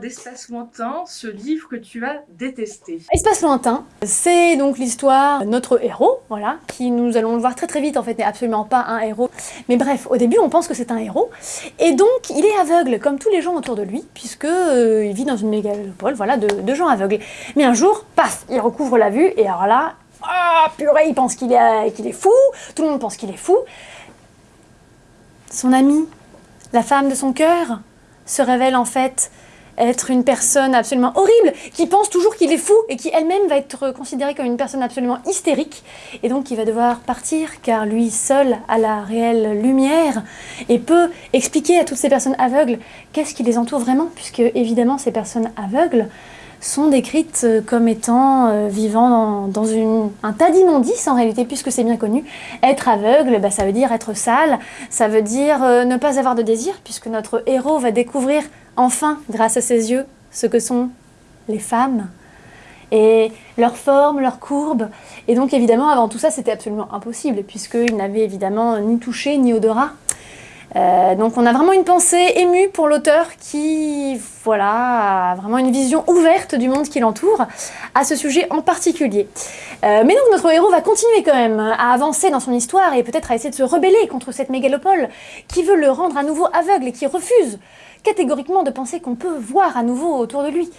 D'Espace Lointain, ce livre que tu as détesté. Espace Lointain, c'est donc l'histoire de notre héros, voilà, qui nous allons le voir très très vite en fait n'est absolument pas un héros. Mais bref, au début on pense que c'est un héros, et donc il est aveugle comme tous les gens autour de lui, puisque euh, il vit dans une mégalopole, voilà, de, gens aveugles. Mais un jour, paf, il recouvre la vue, et alors là, ah purée, il pense qu'il est, est fou, tout le monde pense qu'il est fou. Son ami, la femme de son cœur, se révèle en fait être une personne absolument horrible, qui pense toujours qu'il est fou et qui elle-même va être considérée comme une personne absolument hystérique. Et donc il va devoir partir car lui seul a la réelle lumière et peut expliquer à toutes ces personnes aveugles qu'est-ce qui les entoure vraiment, puisque évidemment ces personnes aveugles sont décrites euh, comme étant euh, vivant dans, un tas d'immondices en réalité, puisque c'est bien connu. Être aveugle, bah, ça veut dire être sale, ça veut dire euh, ne pas avoir de désir, puisque notre héros va découvrir enfin, grâce à ses yeux, ce que sont les femmes et leur forme, leur courbe. Et donc évidemment, avant tout ça, c'était absolument impossible, puisqu'il n'avait évidemment ni touché ni odorat. Euh, donc on a vraiment une pensée émue pour l'auteur qui voilà, a vraiment une vision ouverte du monde qui l'entoure à ce sujet en particulier. Euh, mais donc notre héros va continuer quand même à avancer dans son histoire et peut-être à essayer de se rebeller contre cette mégalopole qui veut le rendre à nouveau aveugle et qui refuse catégoriquement de penser qu'on peut voir à nouveau autour de lui.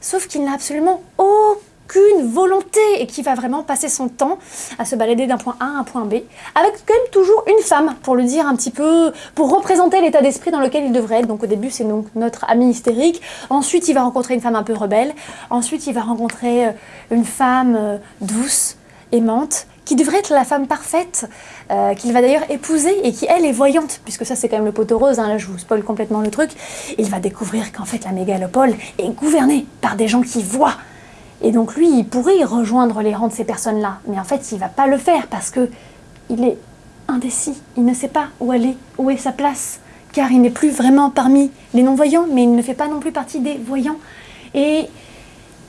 Sauf qu'il n'a absolument aucun qu'une volonté et qui va vraiment passer son temps à se balader d'un point A à un point B, avec quand même toujours une femme, pour le dire un petit peu, pour représenter l'état d'esprit dans lequel il devrait être. Donc au début, c'est donc notre ami hystérique. Ensuite, il va rencontrer une femme un peu rebelle. Ensuite, il va rencontrer euh, une femme euh, douce, aimante, qui devrait être la femme parfaite, euh, qu'il va d'ailleurs épouser et qui, elle, est voyante, puisque ça, c'est quand même le poteau rose, hein, là, je vous spoil complètement le truc. Il va découvrir qu'en fait, la mégalopole est gouvernée par des gens qui voient et donc lui, il pourrait rejoindre les rangs de ces personnes-là. Mais en fait, il ne va pas le faire parce que il est indécis. Il ne sait pas où aller, où est sa place. Car il n'est plus vraiment parmi les non-voyants, mais il ne fait pas non plus partie des voyants. Et,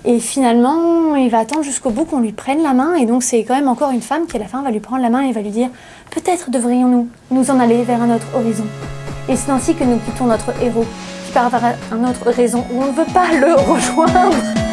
et finalement, il va attendre jusqu'au bout qu'on lui prenne la main. Et donc c'est quand même encore une femme qui à la fin va lui prendre la main et va lui dire « Peut-être devrions-nous nous en aller vers un autre horizon. » Et c'est ainsi que nous quittons notre héros, qui part vers un autre horizon où on ne veut pas le rejoindre.